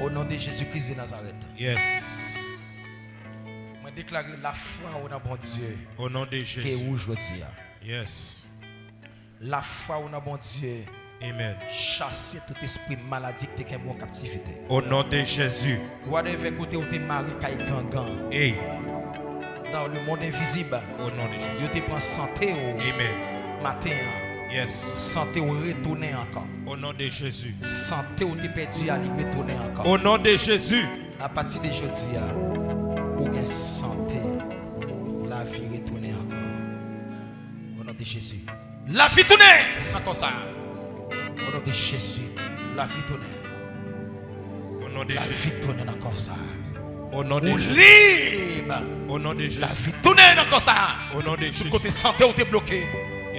Au nom de Jésus-Christ de Nazareth. Yes. Je déclare la foi au nom de bon Dieu. Au nom de Qui est Jésus. rouge, je dis. Yes. La foi au nom de bon Dieu. Amen. Chasser tout esprit maladie qui est en captivité. Au nom de Jésus. Whatever côté où tu es marié, qui gangan. Hey. Dans le monde invisible. Au nom de Jésus. Je te prends santé au Amen. matin. Yes. Santé au retourner encore. Au nom de Jésus. Santé où tu perdu à retourner encore. Au nom de Jésus. À partir de aujourd'hui, pour une santé, la vie retourner encore. Au nom de Jésus. La vie tourne encore ça. Au nom de Jésus. La vie tourne. Au nom de La Jésus. vie tourne encore ça. Au nom de Ou Jésus. libre. Au nom de Jésus. La vie tourne encore ça. Au nom de Tout Jésus. côté santé tu es bloqué.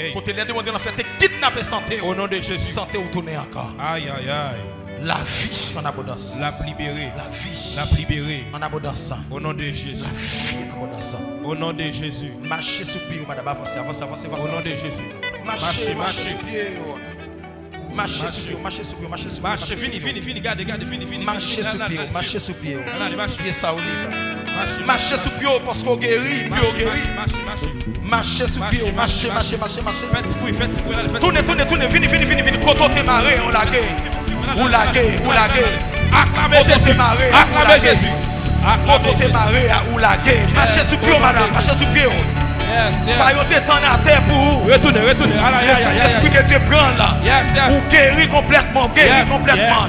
Hey. Côté les demander fait, tu kidnapper santé. Au nom de Jésus. Santé où tourner encore. Aïe, aïe, aïe. La vie en abondance. La libérée. La vie La libérée. en abondance. Au nom de La Jésus. vie en abondance. Au nom de Jésus. Marchez sous pied, madame. Avancez, avancez, avancez. Au nom de. Jésus. Marchez, Marchez, marchez marchez. sous pied. Marchez sous pied, marchez sous pied, marchez fini, fini, fini, garde, garde, fini, fini. Marchez là, pied, marchez sous pied. Marche. Pied ça au libre. Mache sou pyo posko geri, pyo geri Mache sou pyo, mache, mache, mache, mache Toune, toune, toune, vini, vini, vini, vini Koto te mare, ou lage Ou lage, ou lage Koto te mare, ou lage Koto te mare, ou lage Mache sou pyo, madame, mache sou pyo Sayote tan a te pou ou Retoune, retoune L'esprit de Dieu prend là. Ou geri complètement, geri complètement.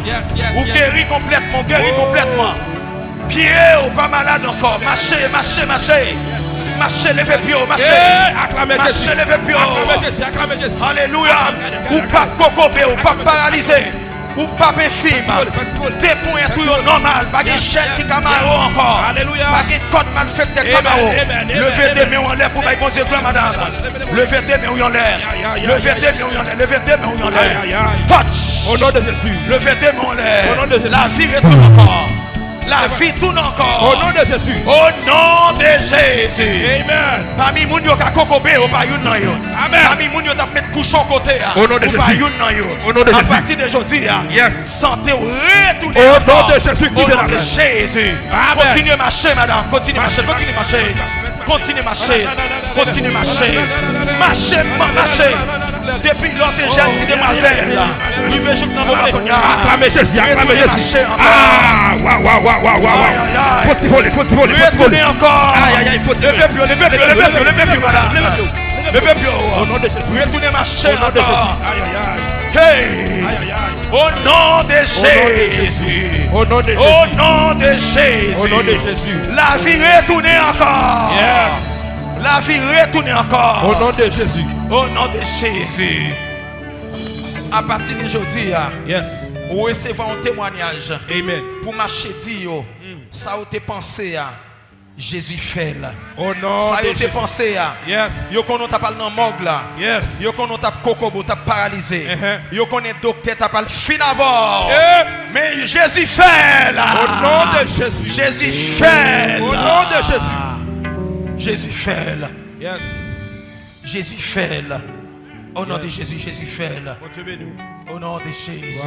Ou geri complètement, geri complètement. Pied ou pas malade encore. Marchez, marchez, marchez. Marchez, levez pied, marchez. Eh, Acclamez Jésus. Marchez, levez pied. Acclamez Jésus, acclamez Jésus. Alléluia. Ou pas cocobé, ou pas paralysé. Ou pas. Des points tout normal. Pas de chaîne qui camaro encore. Alléluia. Pas de code mal fait de camaro. Levez des mains en l'air pour bon Dieu, gloire, madame. Levez des mains en l'air. Levez des mains en l'air. Levez des mains en l'air. Touch. Au nom de Jésus. Levez des mains en l'air. Au nom de Jésus. La vie retourne encore. La vie tourne encore. Au nom de Jésus. Au nom de Jésus. Amen. Parmi moun yo ka kokobé ou pa yon nan yo. Amen. Parmi moun yo ta met couchon côté ah. Au nom de Jésus. Pas yon nan yon. Au nom de Jésus. À partir de aujourd'hui. Ah, yes. Santé ou retourner. Au nom de Jésus. Au nom de Jésus. Amen. Continuez marcher madame. Continuez marcher. Continuez marcher. Continuez marcher. Continuez marcher. Marchez, marchez. Depuis l'autre jeune petite demoiselle, là. Il veut jouer dans vos Acclamez Jésus, acclamez Jésus. Ah, waouh, waouh, waouh, waouh, waouh. Aïe, aïe, aïe. Faut t'y voler, faut t'y voler, faut t'y voler. Encore. Aïe, aïe, aïe, faut te Levez plus, levez plus, levez plus, levez plus, madame. Levez plus. Au nom de Jésus. Retournez marcher Au nom de Jésus. encore. Aïe, aïe, aïe. Hey. Aïe, aïe, aïe. Au nom de de Jésus. Au nom de Jésus. Au nom de Jésus. Au nom de Jésus. La vie retourne encore. Yes. La vie retourne encore. Au nom de Jésus. Au nom de Jésus. À partir d'aujourd'hui, ah, Yes. vous recevez un témoignage Amen. pour marcher dire, ça vous te pensé, ah, Jésus fait là. Au nom Ça te Jésus. pensé, ah. Yes. Yo konon t'a parlé dans morgue là. Yes. Yo konon t'a kokobo t'a paralysé. Uh-huh. Yo konon docteur t'a parlé fin avant. Eh. Mais Jésus fait là. Au nom de Jésus. Jésus fait là. Au nom de Jésus. Jésus fait là. Yes. Jésus fait là. Au nom de. Jésus, Jésus fait. Au nom de Jésus.